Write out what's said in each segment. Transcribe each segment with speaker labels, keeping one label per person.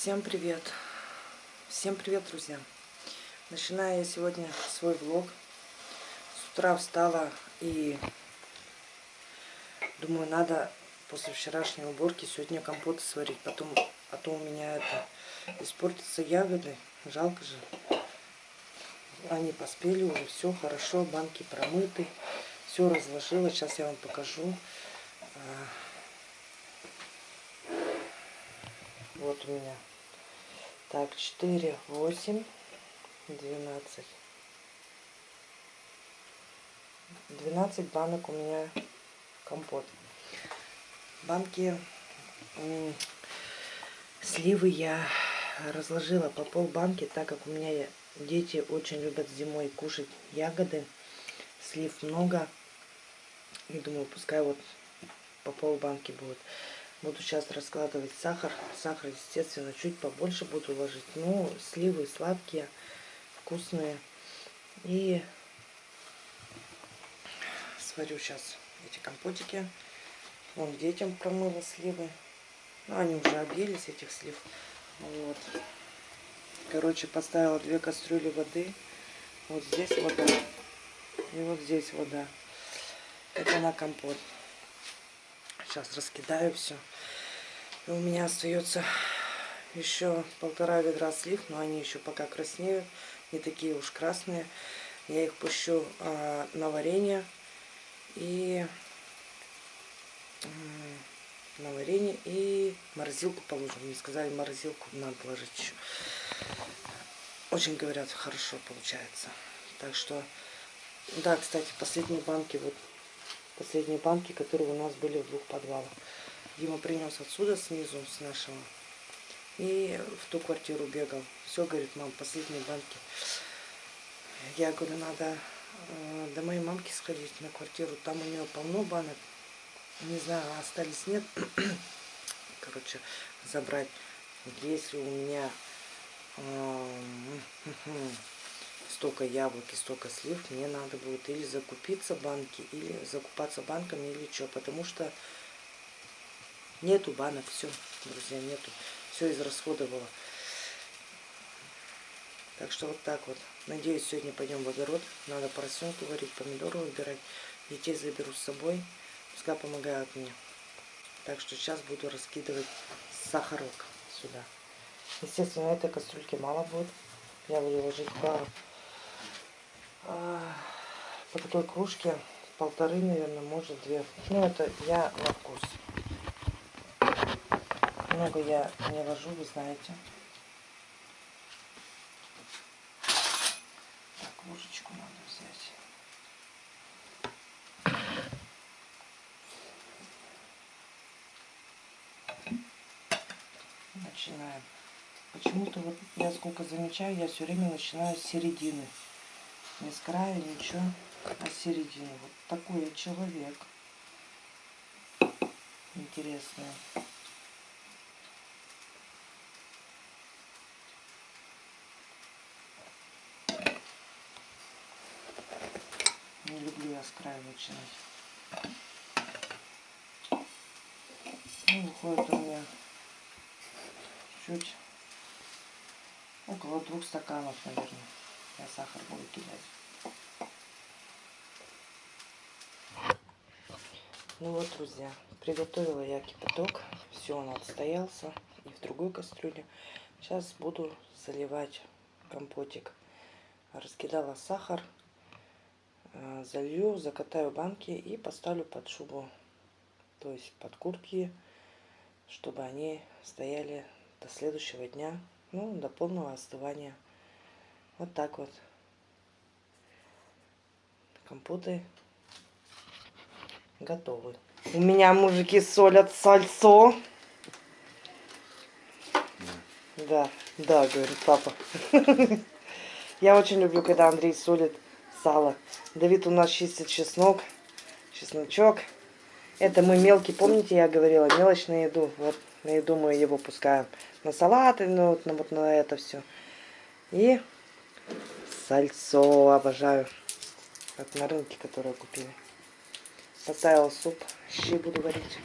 Speaker 1: Всем привет! Всем привет, друзья! Начинаю я сегодня свой влог. С утра встала и думаю, надо после вчерашней уборки сегодня компоты сварить. Потом, а то у меня это испортятся ягоды. Жалко же. Они поспели уже, все хорошо, банки промыты. Все разложила. Сейчас я вам покажу. А, вот у меня так, 4, 8, 12. 12 банок у меня компот. Банки сливы я разложила по пол банки, так как у меня дети очень любят зимой кушать ягоды. Слив много. И думаю, пускай вот по пол банки будет. Буду сейчас раскладывать сахар. Сахар, естественно, чуть побольше буду ложить. Ну, сливы сладкие, вкусные. И сварю сейчас эти компотики. Вон детям промыла сливы. Ну, они уже объелись, этих слив. Вот. Короче, поставила две кастрюли воды. Вот здесь вода. И вот здесь вода. Это на компот. Сейчас раскидаю все. И у меня остается еще полтора ведра слив, но они еще пока краснеют, не такие уж красные. Я их пущу а, на варенье и на варенье и морозилку положим. Мне сказали, морозилку надо положить еще. Очень, говорят, хорошо получается. Так что, да, кстати, последние банки вот последние банки, которые у нас были в двух подвалах. Дима принес отсюда снизу, с нашего. И в ту квартиру бегал. Все, говорит, мам, последние банки. Я говорю, надо э, до моей мамки сходить на квартиру. Там у нее полно банок. Не знаю, остались, нет. Короче, забрать. Если у меня э, столько яблок и столько слив, мне надо будет или закупиться банки, или закупаться банками, или что. Потому что нету банок, все, друзья, нету. Все израсходовала. Так что вот так вот. Надеюсь, сегодня пойдем в огород. Надо поросенку варить, помидоры выбирать. Детей заберу с собой. Пускай помогают мне. Так что сейчас буду раскидывать сахарок сюда. Естественно, этой кастрюльки мало будет. Я буду ложить по по такой кружке полторы, наверное, может две. Ну, это я на вкус. Много я не ложу, вы знаете. Так, ложечку надо взять. Начинаем. Почему-то вот я сколько замечаю, я все время начинаю с середины не с края, ничего, а середину. Вот такой человек. Интересный. Не люблю я с края начинать. Ну, выходит у меня чуть около двух стаканов, наверное я сахар буду кидать. Ну вот, друзья, приготовила я кипяток. Все, он отстоялся. И в другой кастрюле. Сейчас буду заливать компотик. Раскидала сахар. Э, залью, закатаю банки и поставлю под шубу. То есть под куртки, чтобы они стояли до следующего дня. Ну, до полного остывания. Вот так вот. Компоты готовы. У меня мужики солят сальцо. Да, да, говорит папа. Я очень люблю, когда Андрей солит сало. Давид у нас чистит чеснок, чесночок. Это мы мелкий, помните, я говорила, мелочь на еду. Вот на еду мы его пускаем. На салаты, ну, вот на, вот на это все. И Сальцо обожаю. Как на рынке, которое купили. Поставила суп. Щи буду варить.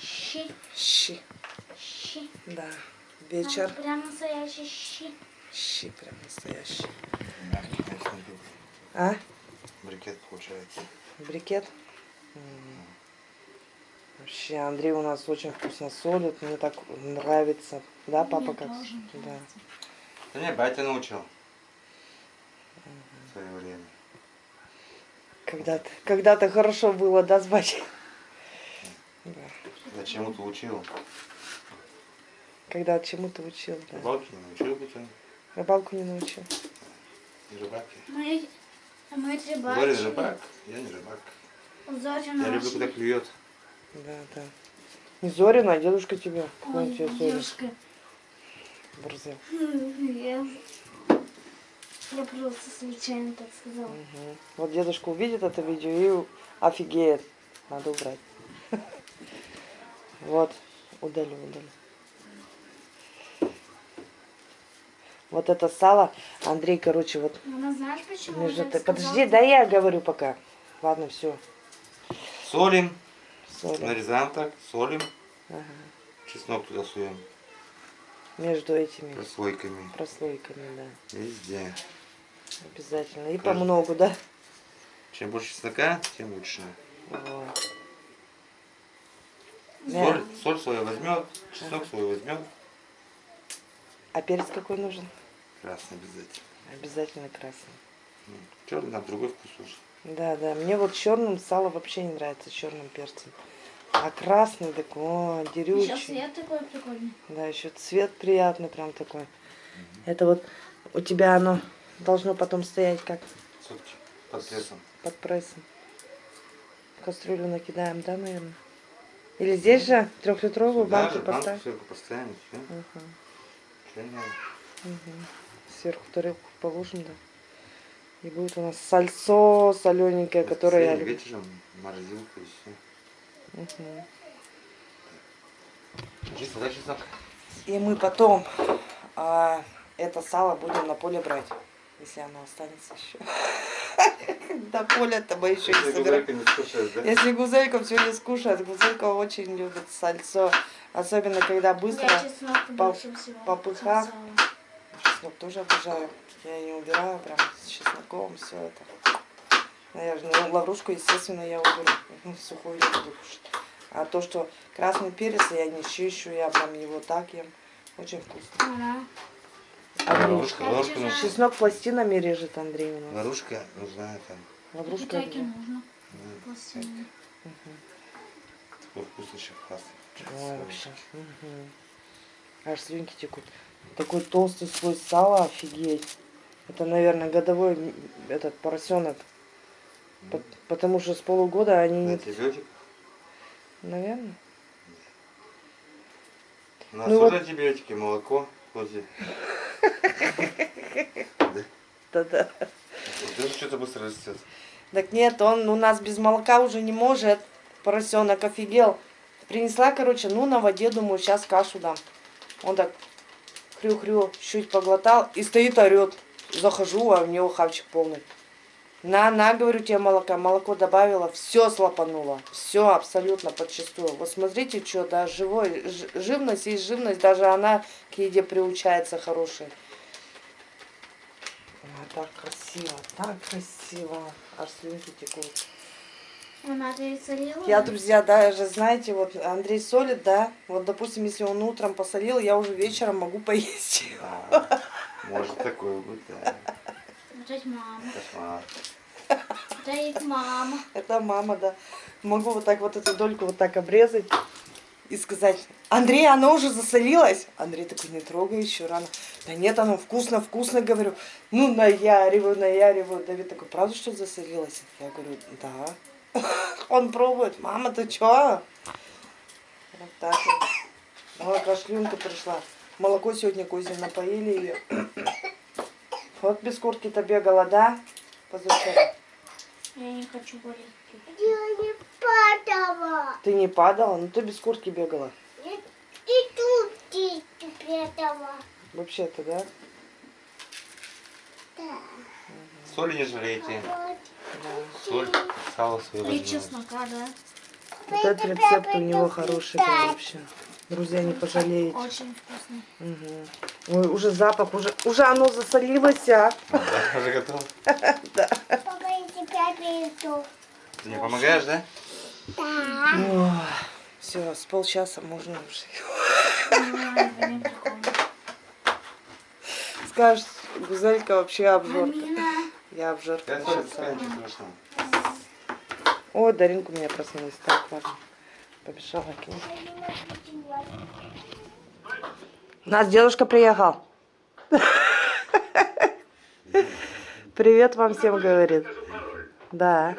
Speaker 2: Щи?
Speaker 1: Щи.
Speaker 2: Щи?
Speaker 1: Да. вечер.
Speaker 2: Там Прям настоящий щи.
Speaker 1: Щи прям настоящий. А?
Speaker 3: Брикет получается.
Speaker 1: Брикет? М. Вообще, Андрей у нас очень вкусно солит. Мне так нравится. Да, папа,
Speaker 2: Мне
Speaker 1: как?
Speaker 2: тоже
Speaker 1: Да.
Speaker 3: Да не, батя научил. Свое время.
Speaker 1: Когда-то когда хорошо было, да, с батей? Да.
Speaker 3: Да чему-то учил.
Speaker 1: Когда чему-то учил, да.
Speaker 3: Рыбалки не научил пацан.
Speaker 1: Рыбалку не научил.
Speaker 3: И рыбаки.
Speaker 2: Мы, мы рыбачили.
Speaker 3: Борис рыбак, я не рыбак.
Speaker 2: Зорина
Speaker 3: Я люблю, когда клюет.
Speaker 1: Да, да. Не Зорина, а дедушка тебе.
Speaker 2: Ой,
Speaker 1: тебе
Speaker 2: девушка.
Speaker 1: Борзел.
Speaker 2: Я, просто случайно так сказала.
Speaker 1: Мгм. Вот дедушка увидит это видео и офигеет. Надо убрать. Вот, удалю, удалю. Вот это сало, Андрей, короче, вот
Speaker 2: Мама, знаешь, почему
Speaker 1: между... Подожди, да я говорю пока. Ладно, все.
Speaker 3: Солим,
Speaker 1: Соли.
Speaker 3: нарезаем так, солим.
Speaker 1: Ага.
Speaker 3: Чеснок туда суем.
Speaker 1: Между этими
Speaker 3: Прослойками.
Speaker 1: прослойками, да.
Speaker 3: Везде.
Speaker 1: Обязательно. И
Speaker 3: Кажется.
Speaker 1: помногу, да?
Speaker 3: Чем больше чеснока, тем лучше.
Speaker 1: Вот.
Speaker 3: Соль, соль свою возьмет, чеснок свой возьмет.
Speaker 1: А перец какой нужен?
Speaker 3: Красный обязательно.
Speaker 1: Обязательно красный.
Speaker 3: Черный там другой вкус уже.
Speaker 1: Да, да. Мне вот черным сало вообще не нравится, черным перцем. А красный такой, о, дерючий.
Speaker 2: свет такой прикольный.
Speaker 1: Да, еще цвет приятный прям такой. Это вот у тебя оно должно потом стоять как
Speaker 3: под прессом.
Speaker 1: под прессом. Кастрюлю накидаем, да, наверное? Или здесь же трехлитровую
Speaker 3: Сюда
Speaker 1: банку
Speaker 3: же банку
Speaker 1: поставь?
Speaker 3: сверху поставим, все. Надо.
Speaker 1: мгм. Сверху тарелку положим, да. И будет у нас сальцо солененькое, которое я люблю.
Speaker 3: вечером морозилка и все. Чисто, да, чеснок?
Speaker 1: И мы потом а, это сало будем на поле брать, если оно останется еще. До поля-то мы еще не собираем. Если гузелька все не скушает, гузелька очень любит сальцо. Особенно, когда быстро. По-
Speaker 2: сало.
Speaker 1: Чеснок тоже обожаю. Я не убираю прям с чесноком все это. Наверное, ну, лаврушку, естественно, я уберу. Ну, Сухую я буду кушать. А то, что красный перец, я не чищу, я прям его так ем. Очень вкусно.
Speaker 2: Ага.
Speaker 1: Андрей,
Speaker 3: Лаврушка, лаврушка нужна.
Speaker 1: чеснок пластинами режет Андрей у нас.
Speaker 3: Лаврушка нужна там.
Speaker 1: Лаврушка.
Speaker 2: Так и
Speaker 1: режет.
Speaker 2: нужно.
Speaker 3: ну,
Speaker 2: Пластинами.
Speaker 3: Такой вкусный еще классный.
Speaker 1: Ой, вообще. Мгм. Аж слюнки текут. Такой толстый слой сала, офигеть. Это, наверное, годовой этот поросенок. По- Потому что с полугода они не...
Speaker 3: Антибиотик.
Speaker 1: Наверное.
Speaker 3: У нас
Speaker 1: Ну вот-
Speaker 3: антибиотики, молоко, козе.
Speaker 1: Да-да.
Speaker 3: Это что-то быстро растет.
Speaker 1: Так нет, он у нас без молока уже не может. Поросенок офигел. Принесла, короче, ну на воде, думаю, сейчас кашу дам. Он так хрю-хрю, чуть поглотал и стоит орет. Захожу, а у него хавчик полный. На, на, говорю тебе молока. Молоко добавила, все слопануло. Все абсолютно подчистую. Вот смотрите, что, да, живой, живность есть живность, даже она к еде приучается хорошей. Ой, так красиво, так красиво. Аж слюнки текут.
Speaker 2: Она пересолила?
Speaker 1: Я, друзья, даже, знаете, вот Андрей солит, да, вот, допустим, если он утром посолил, я уже вечером могу поесть.
Speaker 3: Да. Может такое быть, да.
Speaker 2: Это мама.
Speaker 3: Кошмар.
Speaker 2: Это их мама.
Speaker 1: Это мама, да. Могу вот так вот эту дольку вот так обрезать и сказать, Андрей, оно уже засолилось? Андрей такой, не трогай еще рано. Да нет, оно вкусно, вкусно, говорю. Ну, наяриваю, наяриваю. Давид такой, правда, что засолилось? Я говорю, да. Он пробует, мама, ты чё? Вот так вот. Ой, кашлюнка пришла. Молоко сегодня козье напоили ее. Вот без куртки-то бегала, да? Позавчера.
Speaker 2: Я не хочу болеть.
Speaker 4: Я не падала.
Speaker 1: Ты не падала? Ну ты без куртки бегала.
Speaker 4: И, и тут ты падала.
Speaker 1: Вообще-то, да?
Speaker 4: Да.
Speaker 3: Соли не жалейте.
Speaker 4: Вот.
Speaker 3: Соль, сало свое
Speaker 2: И чеснока, да?
Speaker 1: Вот этот рецепт у него хороший вообще. Друзья, не пожалеете.
Speaker 2: Очень вкусный.
Speaker 1: Мгм. Ой, уже запах, уже, уже оно засолилось, а.
Speaker 3: Да, уже готов.
Speaker 4: Папа, я тебя приду.
Speaker 3: Ты мне помогаешь, да?
Speaker 4: Да.
Speaker 1: Все, с полчаса можно уже. Скажешь, Гузелька вообще обжорка. Я обжорка.
Speaker 3: Я.
Speaker 1: Ой, Даринка у меня проснулась. Так, ладно. Побежала к ней. У нас дедушка приехал. Привет вам всем говорит. Да.